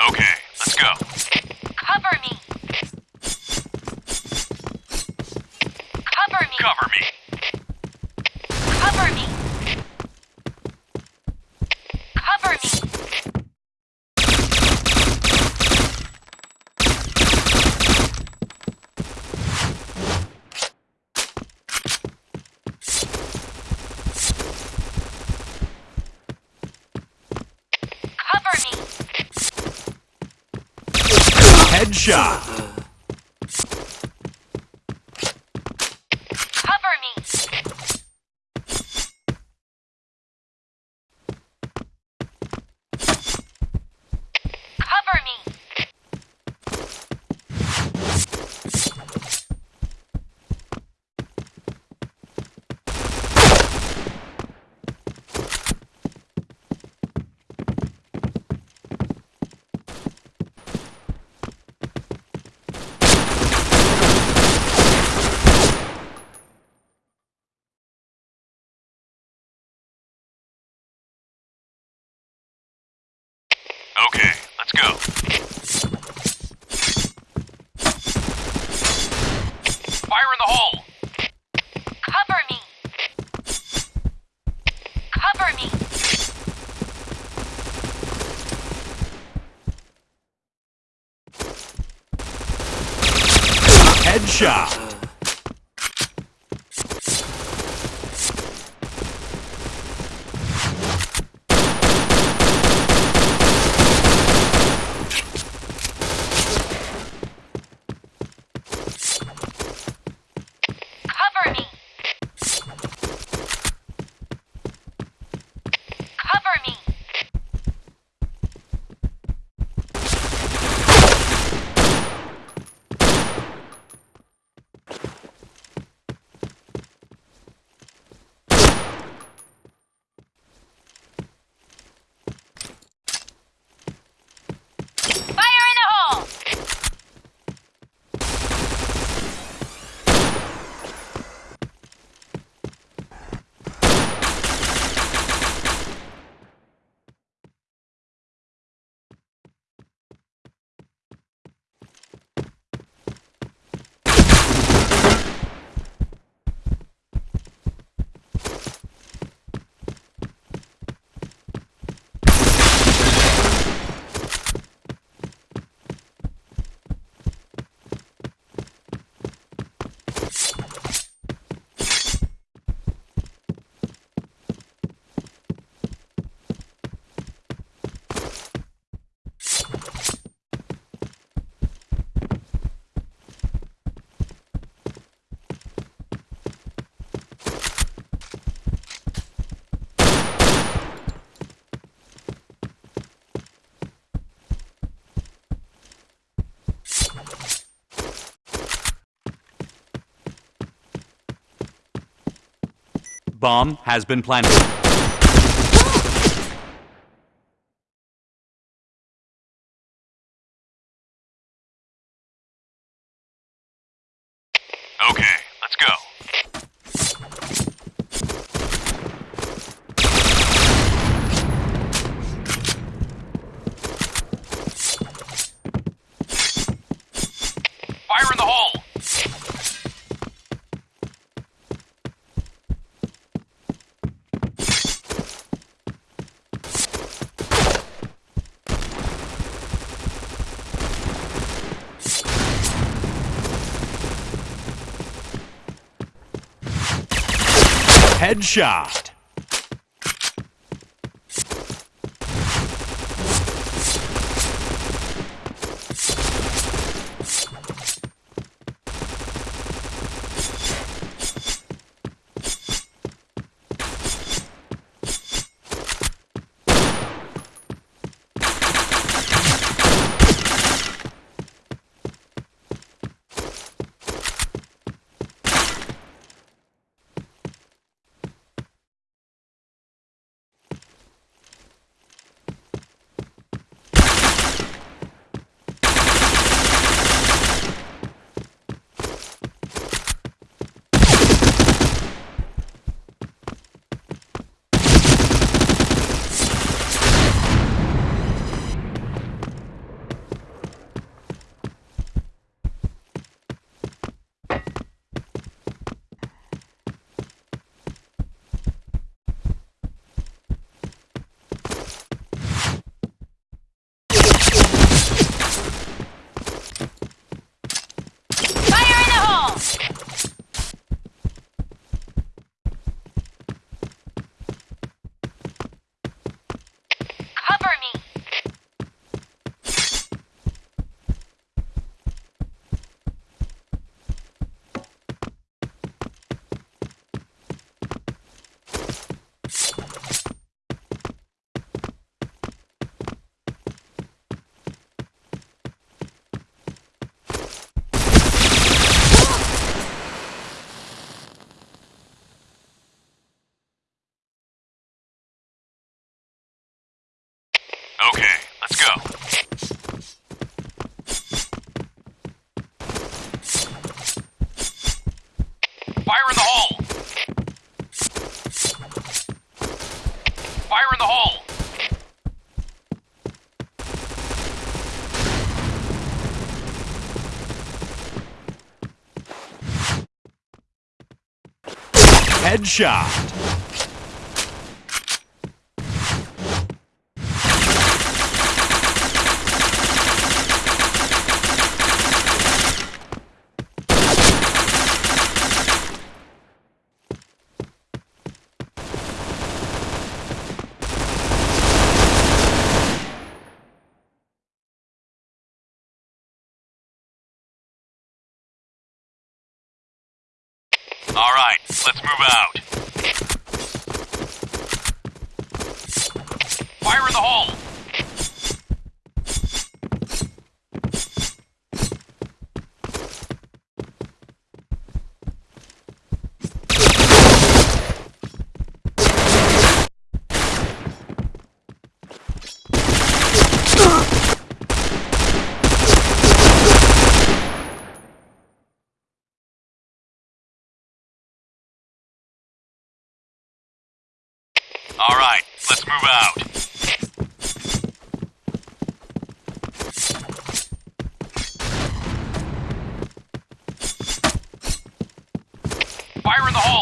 Okay, Headshot. Cover me. Cover me. Okay, let's go. Fire in the hole. Cover me. Cover me. Headshot. Cover me. Cover me. Fire in the hole! Bomb has been planted. Okay, let's go. Fire in the hole. Headshot. Headshot. All right, let's move out. Fire in the hole. All right, move out. Fire in the hole.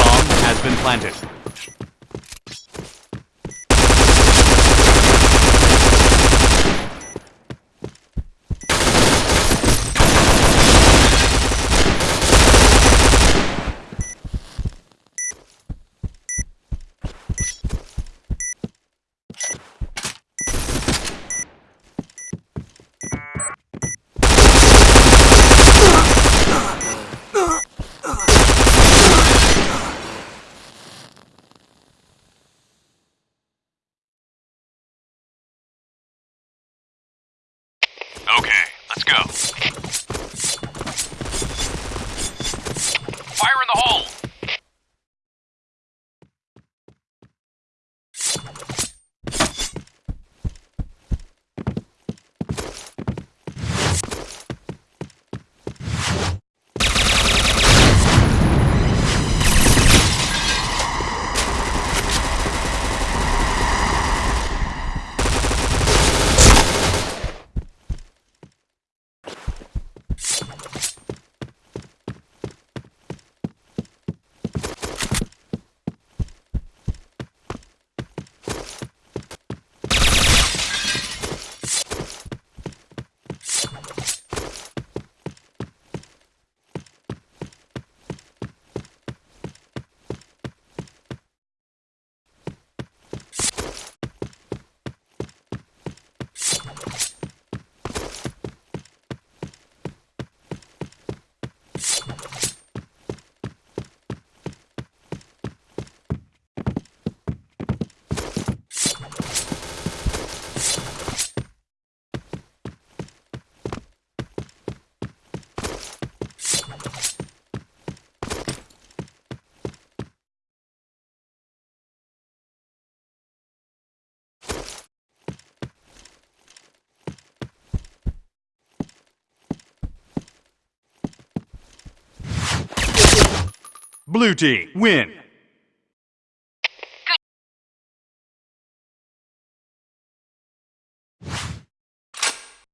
Bomb been planted. Okay, let's go. Fire in the hole. Blue team, win.